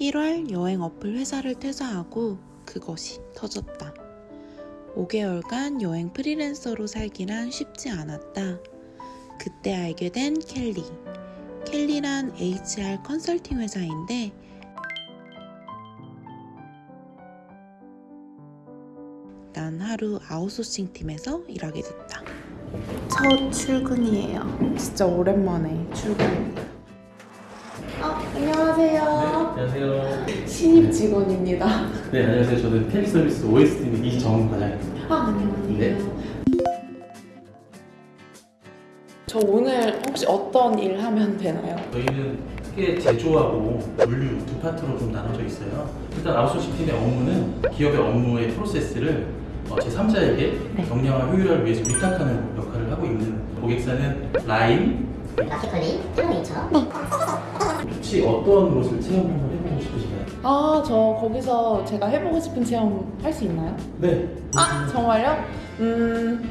1월 여행 어플 회사를 퇴사하고 그것이 터졌다. 5개월간 여행 프리랜서로 살기란 쉽지 않았다. 그때 알게 된 켈리. 켈리란 HR 컨설팅 회사인데 난 하루 아웃소싱 팀에서 일하게 됐다. 첫 출근이에요. 진짜 오랜만에 출근입니다. 아, 안녕하세요. 안녕하세요. 신입 직원입니다. 네, 안녕하세요. 저는 텔리 서비스 OS팀 이정 과장입니다. 아, 안녕하세요. 네. 저 오늘 혹시 어떤 일 하면 되나요? 저희는 크게 제조하고 물류 두 파트로 좀 나눠져 있어요. 일단 아웃소싱 팀의 업무는 기업의 업무의 프로세스를 어, 제3자에게 네. 경량화 효율화를 위해서 위탁하는 역할을 하고 있는 고객사는 라임. 마켓컬리, 텔레이처, 혹시 어떤 것을 체험 한번 해보고 싶으신가요? 아, 저 거기서 제가 해보고 싶은 체험 할 수 있나요? 네. 아, 정말요? 음,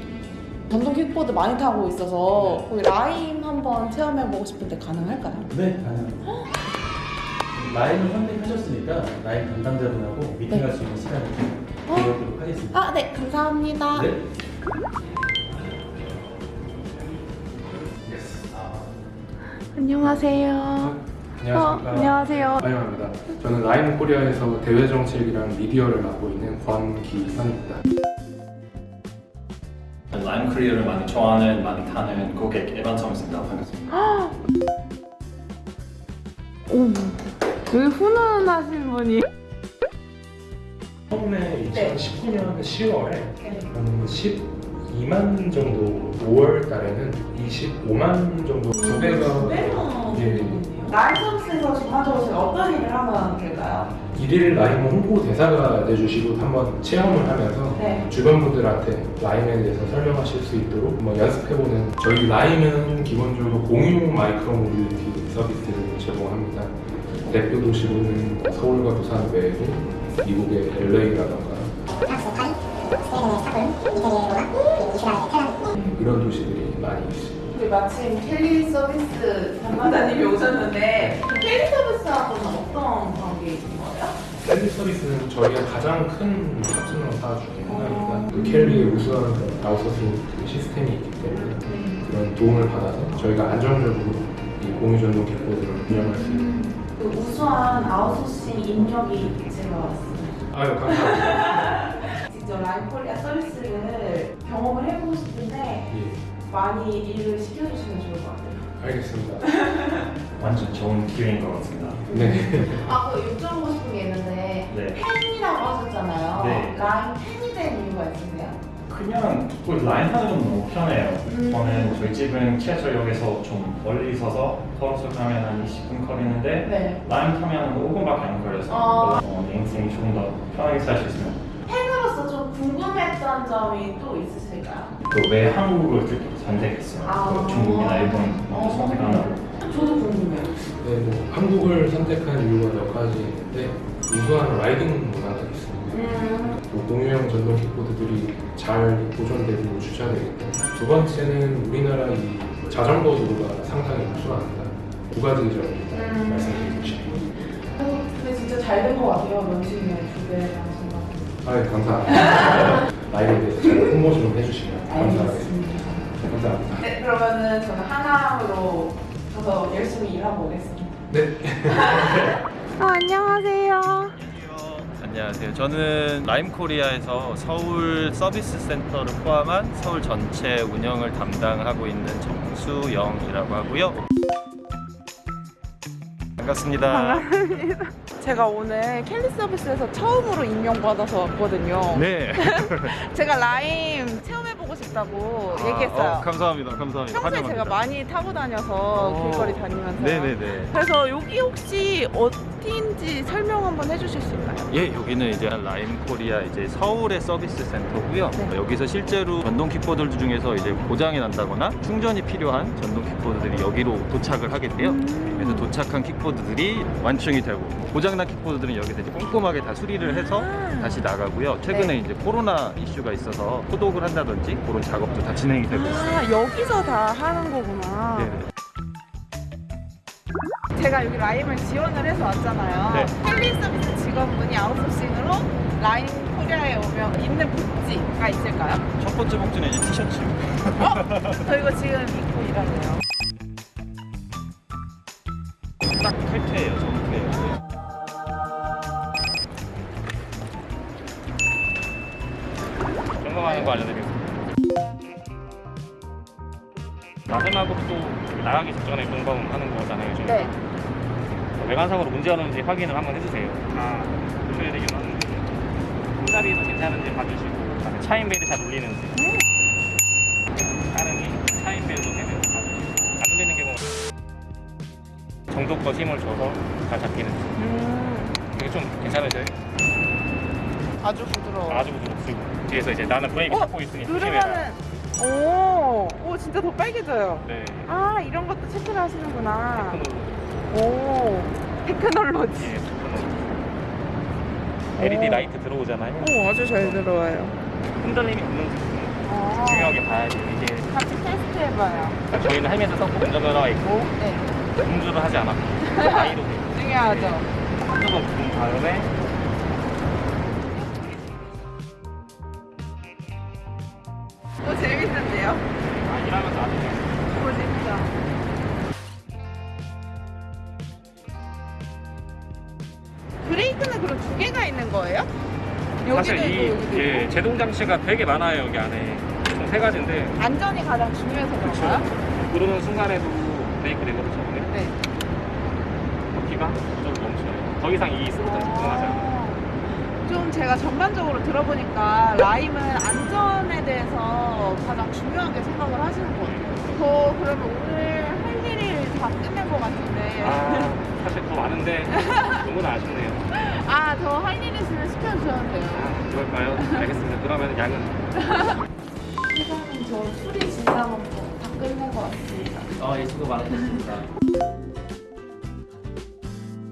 전동 킥보드 많이 타고 있어서 거기 Lime 한번 체험해보고 싶은데 가능할까요? 네, 가능합니다. Lime을 선택하셨으니까 Lime 담당자분하고 미팅할 수 있는 시간을 좀 어? 배워보도록 하겠습니다. 아, 네, 감사합니다. 네. 안녕하세요. 안녕하십니까. 어, 안녕하세요. 마이마입니다. 저는 라임 코리아에서 대외 정책이랑 미디어를 맡고 있는 권기선입니다. 라임 크리어를 많이 좋아하는, 많이 타는 고객 에반성입니다. 반갑습니다. 오, 되게 훈훈하신 분이. 처음에 네. 2019년 10월에 한 12만 정도, 5월 달에는 25만 정도 두 배가 예, Lime 서비스에서 전반적으로 어떤 일을 하면 될까요? 일일 Lime 홍보 대사가 돼주시고 한번 체험을 하면서 네. 주변 분들한테 Lime에 대해서 설명하실 수 있도록 한번 연습해보는 저희 Lime은 기본적으로 공유 micro mobility 서비스를 제공합니다. 대표 도시로는 뭐 서울과 부산 외에도 미국의 LA라던가 프랑스 파리, 스웨덴의 스톡홀름, 이태리의 로마, 이스라엘의 텔아비브. 이런 도시들이 많이 있습니다. 우리 마침 Kelly Services 담당자님이 오셨는데 Kelly Services하고는 어떤 관계이신 거예요? Kelly Services는 저희가 가장 큰 파트너사 중에 하나입니다. 그 Kelly의 우수한 아웃소싱 그 시스템이 있기 때문에 그런 도움을 받아서 저희가 안정적으로 이 공유 전동 킥보드를 운영할 수 있는 그 우수한 아웃소싱 인력이 제가 왔습니다. 아유 감사합니다. 직접 Lime Korea 서비스를 경험을 해보고 싶은데 예, 많이 일을 시켜주시면 좋을 것 같아요. 알겠습니다. 완전 좋은 기회인 것 같습니다. 네. 아, 그 여쭤보고 싶은 게 있는데 네. 팬이라고 하셨잖아요. 네. 라인 팬이 된 이유가 있으세요? 그냥 그 라인 타는 건 너무 편해요. 음. 저는 저희 집은 지하철역에서 좀 멀리 있어서 걸어서 가면 한 20분 거리는데 네. 라인 타면 5분밖에 안 걸려서 아. 어, 내 인생이 조금 더 편하게 살 수 있으면 좀 궁금했던 점이 또 있으실까요? 또 왜 한국을 그렇게 선택했어요? 아. 또 중국이나 일본 먼저 선택 안 하고 저도 궁금해요. 네, 뭐 한국을 선택한 이유가 몇 가지 있는데 우수한 라이딩 문화가 있습니다. 음, 또 공유형 전동 킥보드들이 잘 보존되고 주차되기 때문에 두 번째는 우리나라 이 자전거 도로가 상당히 우수합니다. 두 가지 점을 음. 말씀드리고 싶습니다. 어, 근데 진짜 잘 된 것 같아요. 하신 것 아, 예, 감사합니다. 라이브에 대해서 잘 홍보 좀 해주시면 감사하겠습니다. 알겠습니다. 감사합니다. 네, 그러면은 저는 하나로 가서 열심히 일하고 오겠습니다. 네. 어, 안녕하세요. 안녕하세요. 저는 라임코리아에서 서울 서비스 센터를 포함한 서울 전체 운영을 담당하고 있는 정수영이라고 하고요. 반갑습니다. 제가 오늘 Kelly Services에서 처음으로 임명받아서 왔거든요. 네. 제가 Lime 체험해보고 싶다고 아, 얘기했어요. 어, 감사합니다. 감사합니다. 평소에 환영합니다. 제가 많이 타고 다녀서 어. 길거리 다니면서. 네네네. 그래서 여기 혹시 어디인지 설명 한번 해주실 수 있나요? 예, 여기는 이제 Lime Korea 이제 서울의 서비스 센터고요. 네. 여기서 실제로 전동 킥보드 중에서 이제 고장이 난다거나 충전이 필요한 전동 킥보드들이 여기로 도착을 하게 돼요. 음. 그래서 도착한 킥보드들이 완충이 되고 고장난 킥보드들은 여기서 이제 꼼꼼하게 다 수리를 해서 아. 다시 나가고요. 최근에 네. 이제 코로나 이슈가 있어서 소독을 한다든지 그런 작업도 다 진행이 되고 있습니다. 아, 여기서 다 하는 거구나. 네. 제가 여기 Lime을 지원을 해서 왔잖아요. 네. Kelly Services 직원분이 아웃소싱으로 Lime Korea에 오면 입는 복지가 있을까요? 첫 번째 복지는 이제 티셔츠. 저 이거 지금 입고 일하네요. 딱 정퇴예요. 나가기 직전에 점검하는 거잖아요. 지금. 네. 외관상으로 문제가 없는지 확인을 한번 해주세요. 다 보셔야 되긴 하는데 손잡이도 괜찮은지 봐주시고 그다음에 차인벨이 잘 울리는지 따릉이 차인벨도 되면 봐주시고 안 울리는 경우 정도껏 힘을 줘서 잘 잡히는지 음, 이게 좀 괜찮으세요? 아주 부드러워. 아주 부드럽고 뒤에서 이제 나는 브레이크 어? 잡고 있으니 조심해라 누르면은 오, 오 진짜 더 빨개져요. 네 아 이런 것도 체크를 하시는구나. 테크놀로지 오, 테크놀로지. 예, 테크놀로지 LED 라이트 들어오잖아요 오, 아주 잘 들어와요. 흔들림이 없는지 아, 중요하게 봐야 돼요 이게 같이 테스트 해봐요. 저희는 헬멧을 썼고 운전면허 가 있고 네, 음주를 하지 않았고 아이로 중요하죠. 한두번 부은 다음에 브레이크는 그럼 두 개가 있는 거예요? 사실 있고 이 예, 있고? 제동 장치가 되게 많아요 여기 안에 총 세 가지인데 안전이 가장 중요해서 그런가요? 누르는 순간에도 브레이크 되거든요 저번에 네. 바퀴가 저절로 멈춰요 더 이상 이 스로틀 집중하지 않아요 좀 제가 전반적으로 들어보니까 라임은 안전에 대해서 가장 중요하게 생각을 하시는 것 같아요. 저 그러면 오늘 할 일이 다 끝낸 것 같은데. 아 사실 더 많은데 너무나 아쉽네요 아, 더할일 있으면 시켜주셔도 돼요. 아 그럴까요? 알겠습니다 그러면 양은 회장님 저 수리 진단은 다 끝낸 것 같습니다. 어, 예, 수고 많으셨습니다.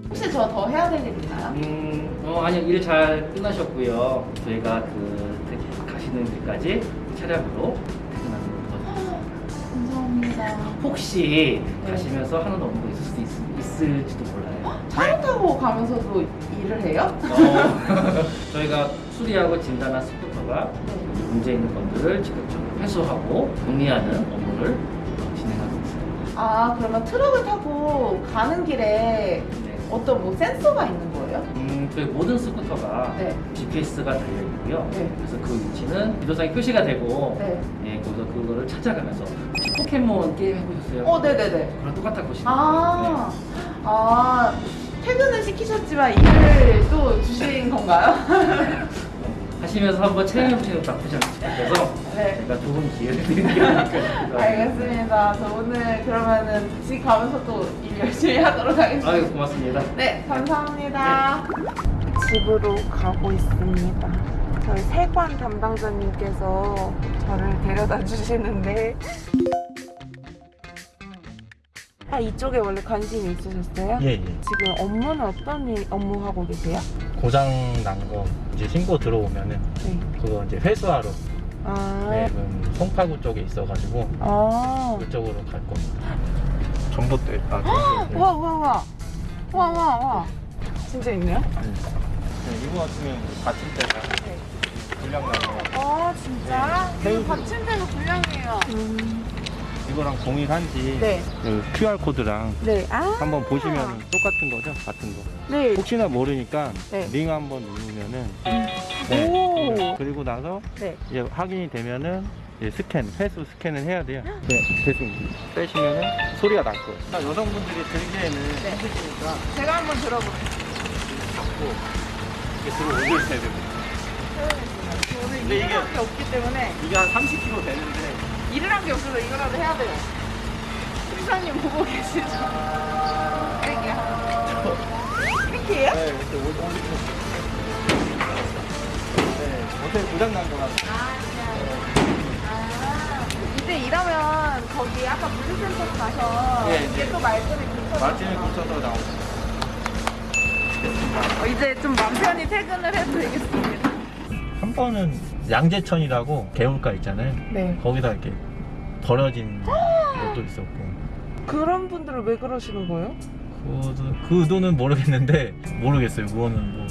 혹시 저 더 해야 될 일 있나요? 음, 어, 아니요, 일 잘 끝나셨고요. 저희가 그 태- 가시는 길까지 차량으로 퇴근하는 거. 감사합니다. 혹시 네. 가시면서 하는 업무가 있을 수도 있, 있을지도 몰라요. 차를 타고 가면서도 일을 해요? 어, 저희가 수리하고 진단한 스쿠터가 문제 있는 것들을 직접적으로 회수하고 정리하는 업무를 어, 진행하고 있어요. 아 그러면 트럭을 타고 가는 길에 네. 어떤 뭐 센서가 있는 거예요? 음, 저희 모든 스쿠터가 네. GPS가 달려 있고요. 네. 그래서 그 위치는 비도상에 표시가 되고, 네. 예, 거기서 그거를 찾아가면서 혹시 포켓몬 게임 해보셨어요? 어 네네네. 그랑 똑같다고 보시면 아, 아 퇴근은 시키셨지만 일을 또 주신 건가요? 하시면서 한번 체험해보시는 나쁘지 않을 것 같아서 네. 제가 좋은 기회를 드리는 게 아닐까. 알겠습니다. 저 오늘 그러면은 집 가면서 또 일 열심히 하도록 하겠습니다. 아유, 고맙습니다. 네, 감사합니다. 집으로 가고 있습니다. 저희 세관 담당자님께서 저를 데려다 주시는데 아 이쪽에 원래 관심이 있으셨어요? 예, 예. 지금 업무는 어떤 일 업무 하고 계세요? 고장 난 거 이제 신고 들어오면은 네. 그거 이제 회수하러 아, 네, 그 송파구 쪽에 있어가지고 아, 그쪽으로 갈 겁니다. 전봇대. 아, 전봇대. 와, 와, 와, 와, 와, 와, 진짜 있네요? 네, 이거 같으면 받침 때가 불량 나는 거 아, 진짜? 이거 받침대가 불량이에요. 이거랑 동일한지 네, 그 QR 코드랑 네, 아, 한번 보시면 똑같은 거죠, 같은 거. 네, 혹시나 모르니까 네. 링 한번 누르면은 오. 네. 그리고 나서 네. 이제 확인이 되면은 이제 스캔, 회수 스캔을 해야 돼요. 네, 됐습니다. 빼시면은 소리가 날 거예요. 아, 여성분들이 들기에는 네. 힘드시니까 제가 한번 들어볼게요. 이렇게 들어 올려주셔야 됩니다. 근데 이게- 게 없기 때문에 이게 한 30kg 되는데 일을 한 게 없어서 이거라도 해야 돼요. 팀장님 보고 계시죠? 땡이요. 땡이에요? 네, 이렇게 네, 어제 고장 난 거라서 아, 이제 일하면 거기 아까 물류센터 가서 네, 이게 네. 또 말끔히 붙여서 마진을 붙여서 나오고 어, 이제 좀 맘 편히 퇴근을 해도 되겠습니다. 한 번은 양재천이라고 개울가 있잖아요. 네. 거기다 이렇게 버려진 것도 있었고 그런 분들은 왜 그러시는 거예요? 그거도 그 의도는 모르겠는데 모르겠어요. 그거는 뭐